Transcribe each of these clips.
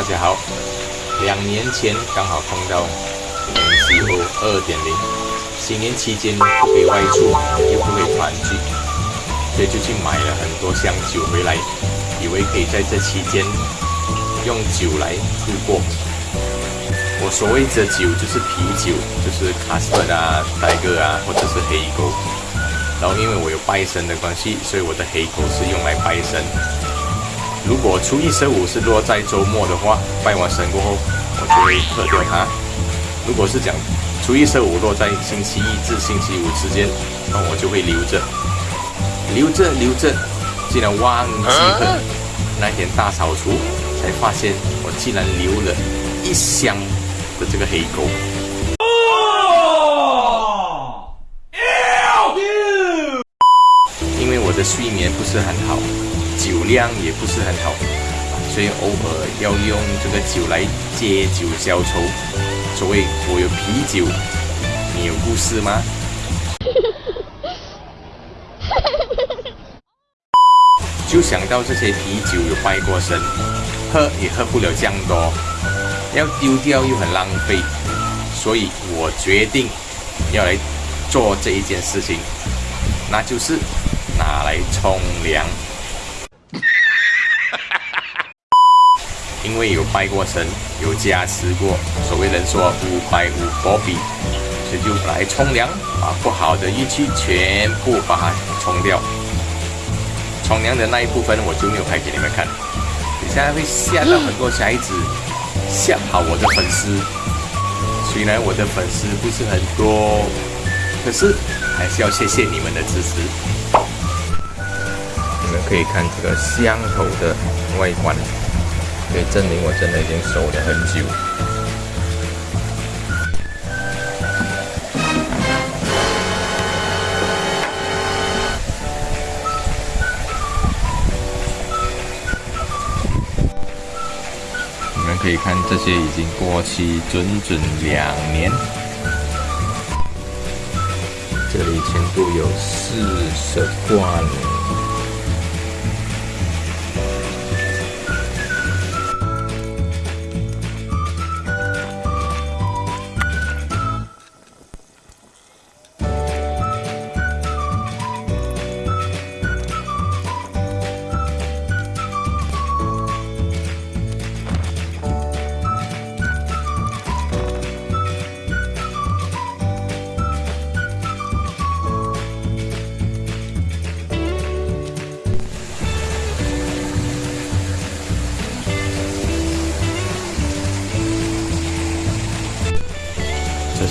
大家好。两年前刚好碰到 MCO 二点零，新年期间不可以外出，又不可以团聚，所以就去买了很多箱酒回来，以为可以在这期间用酒来度过。我所谓的酒就是啤酒，就是卡斯特啊、戴哥啊，或者是黑狗。然后因为我有拜神的关系，所以我的黑狗是用来拜神。如果初一十五是落在周末的话，拜完神过后，我就会喝掉它。如果是讲初一十五落在星期一至星期五之间，那我就会留着，留着留着，竟然忘记喝。那天大扫除才发现，我竟然留了一箱。的这个黑狗，因为我的睡眠不是很好，酒量也不是很好，所以偶尔要用这个酒来借酒消愁。所谓我有啤酒，你有故事吗？就想到这些啤酒有拜过神，喝也喝不了这样多。要丢掉又很浪费，所以我决定要来做这一件事情，那就是拿来冲凉。因为有拜过神，有加持过，所谓人说五拜五佛比，所以就来冲凉，把不好的运气全部把它冲掉。冲凉的那一部分我就没有拍给你们看，现在会吓到很多小孩子。吓跑我的粉丝，虽然我的粉丝不是很多，可是还是要谢谢你们的支持。你们可以看这个香头的外观，可以证明我真的已经守了很久。你们可以看这些已经过期整整两年，这里全部有四十罐。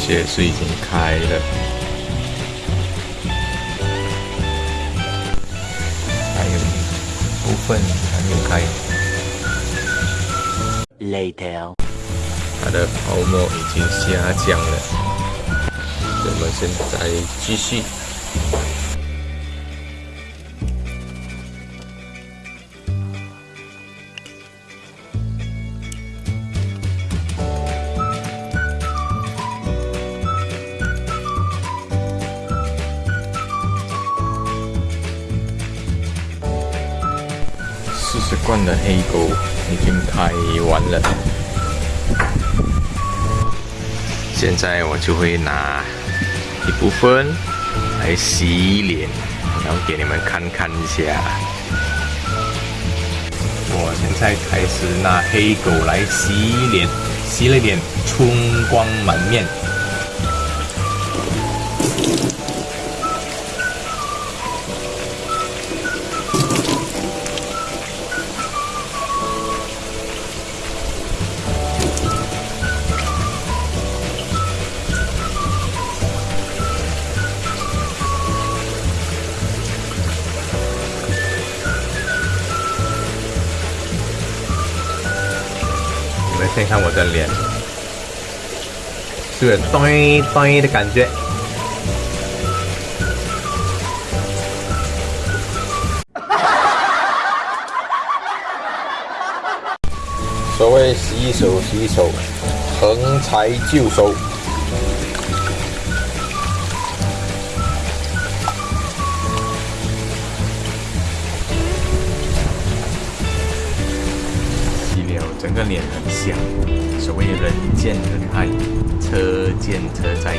这是已经开了，还有部分还没有开。Later，它的泡沫已经下降了。我们现在继续。十罐的黑狗已经开完了，现在我就会拿一部分来洗脸，然后给你们看看一下。我现在开始拿黑狗来洗脸，洗了脸，春光满面。先看我的脸，是咚咚的感觉？所谓洗手洗手，横财就手。个脸很像，所谓人见人爱，车见车载。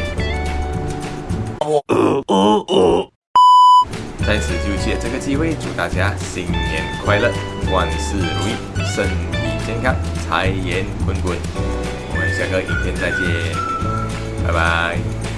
在此就借这个机会，祝大家新年快乐，万事如意，身体健康，财源滚滚。我们下个影片再见，拜拜。